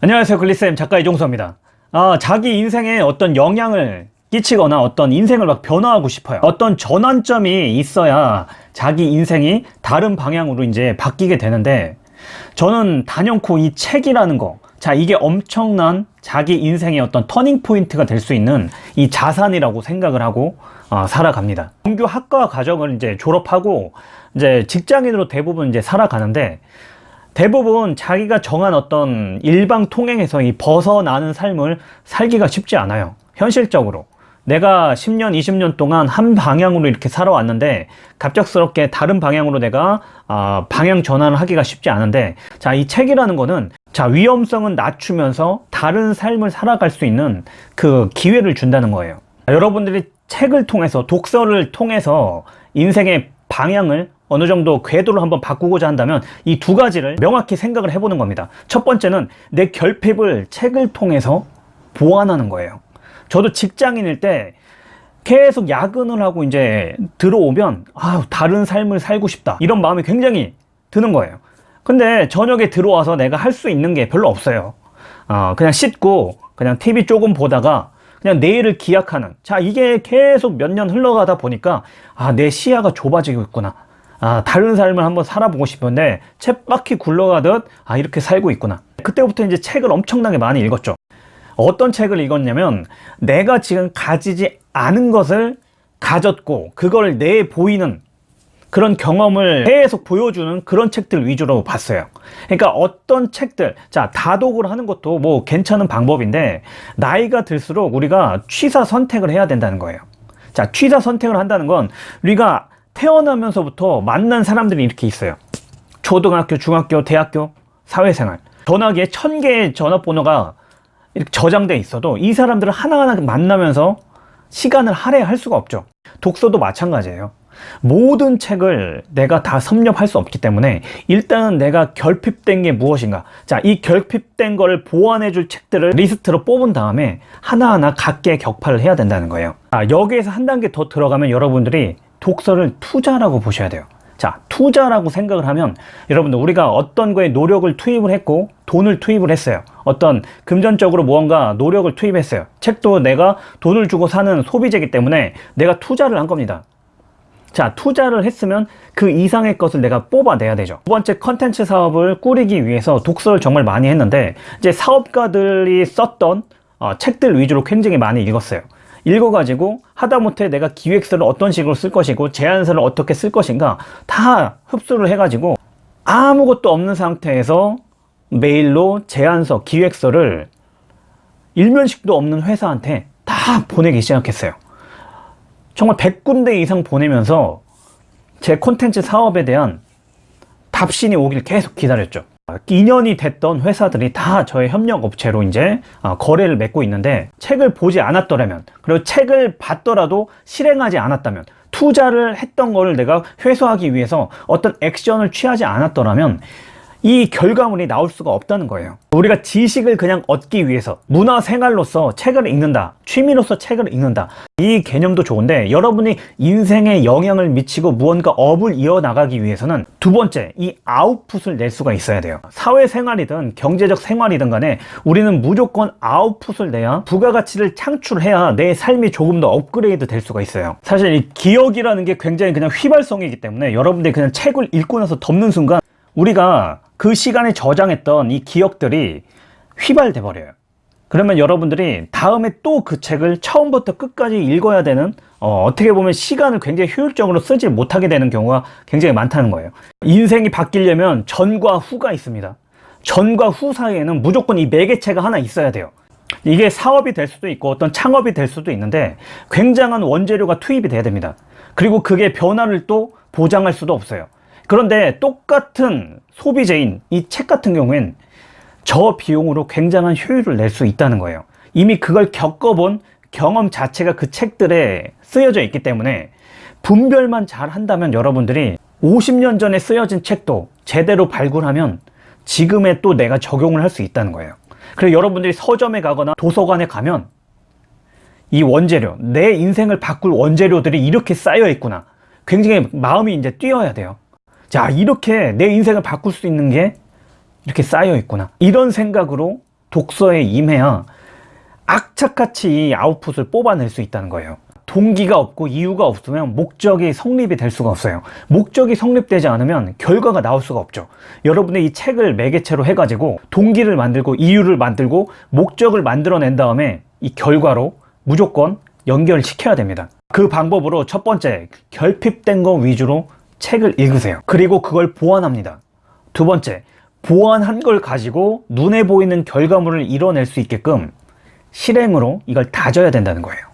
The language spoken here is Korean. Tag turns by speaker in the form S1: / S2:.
S1: 안녕하세요 글리쌤. 작가 이종서입니다. 아, 자기 인생에 어떤 영향을 끼치거나 어떤 인생을 막 변화하고 싶어요. 어떤 전환점이 있어야 자기 인생이 다른 방향으로 이제 바뀌게 되는데 저는 단연코 이 책이라는 거 자, 이게 엄청난 자기 인생의 어떤 터닝 포인트가 될 수 있는 이 자산이라고 생각을 하고 어, 살아갑니다. 정규 학과 과정을 이제 졸업하고 이제 직장인으로 대부분 이제 살아가는데 대부분 자기가 정한 어떤 일방 통행에서 이 벗어나는 삶을 살기가 쉽지 않아요. 현실적으로. 내가 10년, 20년 동안 한 방향으로 이렇게 살아왔는데 갑작스럽게 다른 방향으로 내가 어, 방향 전환을 하기가 쉽지 않은데 자, 이 책이라는 거는 자, 위험성은 낮추면서 다른 삶을 살아갈 수 있는 그 기회를 준다는 거예요. 여러분들이 책을 통해서 독서를 통해서 인생의 방향을 어느 정도 궤도를 한번 바꾸고자 한다면 이 두 가지를 명확히 생각을 해보는 겁니다. 첫 번째는 내 결핍을 책을 통해서 보완하는 거예요. 저도 직장인일 때 계속 야근을 하고 이제 들어오면 아 다른 삶을 살고 싶다 이런 마음이 굉장히 드는 거예요. 근데 저녁에 들어와서 내가 할 수 있는 게 별로 없어요. 어, 그냥 씻고 그냥 TV 조금 보다가 그냥 내일을 기약하는 자 이게 계속 몇 년 흘러가다 보니까 아 내 시야가 좁아지고 있구나 아 다른 삶을 한번 살아보고 싶은데 쳇바퀴 굴러가듯 아 이렇게 살고 있구나. 그때부터 이제 책을 엄청나게 많이 읽었죠. 어떤 책을 읽었냐면 내가 지금 가지지 않은 것을 가졌고 그걸 내 보이는 그런 경험을 계속 보여주는 그런 책들 위주로 봤어요. 그러니까 어떤 책들 자 다독을 하는 것도 뭐 괜찮은 방법인데 나이가 들수록 우리가 취사 선택을 해야 된다는 거예요. 자 취사 선택을 한다는 건 우리가 태어나면서부터 만난 사람들이 이렇게 있어요. 초등학교 중학교 대학교 사회생활. 전화기에 천 개의 전화번호가 이렇게 저장돼 있어도 이 사람들을 하나하나 만나면서 시간을 할애할 수가 없죠. 독서도 마찬가지예요. 모든 책을 내가 다 섭렵할 수 없기 때문에 일단은 내가 결핍된 게 무엇인가. 자 이 결핍된 거를 보완해 줄 책들을 리스트로 뽑은 다음에 하나하나 각계 격파를 해야 된다는 거예요. 아, 여기에서 한 단계 더 들어가면 여러분들이 독서를 투자라고 보셔야 돼요. 자 투자라고 생각을 하면 여러분들 우리가 어떤 거에 노력을 투입을 했고 돈을 투입을 했어요. 어떤 금전적으로 무언가 노력을 투입했어요. 책도 내가 돈을 주고 사는 소비재이기 때문에 내가 투자를 한 겁니다. 자 투자를 했으면 그 이상의 것을 내가 뽑아내야 되죠. 두 번째 컨텐츠 사업을 꾸리기 위해서 독서를 정말 많이 했는데 이제 사업가들이 썼던 어, 책들 위주로 굉장히 많이 읽었어요 읽어가지고 하다못해 내가 기획서를 어떤 식으로 쓸 것이고 제안서를 어떻게 쓸 것인가 다 흡수를 해가지고 아무것도 없는 상태에서 메일로 제안서, 기획서를 일면식도 없는 회사한테 다 보내기 시작했어요. 정말 100군데 이상 보내면서 제 콘텐츠 사업에 대한 답신이 오길 계속 기다렸죠 2년이 됐던 회사들이 다 저의 협력업체로 이제 어, 거래를 맺고 있는데 책을 보지 않았더라면 그리고 책을 봤더라도 실행하지 않았다면 투자를 했던 거를 내가 회수하기 위해서 어떤 액션을 취하지 않았더라면 이 결과물이 나올 수가 없다는 거예요. 우리가 지식을 그냥 얻기 위해서 문화생활로서 책을 읽는다 취미로서 책을 읽는다 이 개념도 좋은데 여러분이 인생에 영향을 미치고 무언가 업을 이어나가기 위해서는 두 번째 이 아웃풋을 낼 수가 있어야 돼요. 사회생활이든 경제적 생활이든 간에 우리는 무조건 아웃풋을 내야 부가가치를 창출해야 내 삶이 조금 더 업그레이드 될 수가 있어요. 사실 이 기억이라는 게 굉장히 그냥 휘발성이기 때문에 여러분들이 그냥 책을 읽고 나서 덮는 순간 우리가 그 시간에 저장했던 이 기억들이 휘발돼 버려요. 그러면 여러분들이 다음에 또 그 책을 처음부터 끝까지 읽어야 되는 어, 떻게 보면 시간을 굉장히 효율적으로 쓰지 못하게 되는 경우가 굉장히 많다는 거예요. 인생이 바뀌려면 전과 후가 있습니다. 전과 후 사이에는 무조건 이 매개체가 하나 있어야 돼요. 이게 사업이 될 수도 있고 어떤 창업이 될 수도 있는데 굉장한 원재료가 투입이 돼야 됩니다. 그리고 그게 변화를 또 보장할 수도 없어요 그런데 똑같은 소비재인 이 책 같은 경우엔 저 비용으로 굉장한 효율을 낼 수 있다는 거예요. 이미 그걸 겪어본 경험 자체가 그 책들에 쓰여져 있기 때문에 분별만 잘 한다면 여러분들이 50년 전에 쓰여진 책도 제대로 발굴하면 지금의 또 내가 적용을 할 수 있다는 거예요. 그래서 여러분들이 서점에 가거나 도서관에 가면 이 원재료 내 인생을 바꿀 원재료들이 이렇게 쌓여 있구나. 굉장히 마음이 이제 뛰어야 돼요 자 이렇게 내 인생을 바꿀 수 있는 게 이렇게 쌓여 있구나 이런 생각으로 독서에 임해야 악착같이 이 아웃풋을 뽑아낼 수 있다는 거예요. 동기가 없고 이유가 없으면 목적이 성립이 될 수가 없어요. 목적이 성립되지 않으면 결과가 나올 수가 없죠. 여러분의 이 책을 매개체로 해가지고 동기를 만들고 이유를 만들고 목적을 만들어낸 다음에 이 결과로 무조건 연결시켜야 됩니다. 그 방법으로 첫 번째, 결핍된 거 위주로 책을 읽으세요. 그리고 그걸 보완합니다. 두 번째, 보완한 걸 가지고 눈에 보이는 결과물을 이뤄낼 수 있게끔 실행으로 이걸 다져야 된다는 거예요.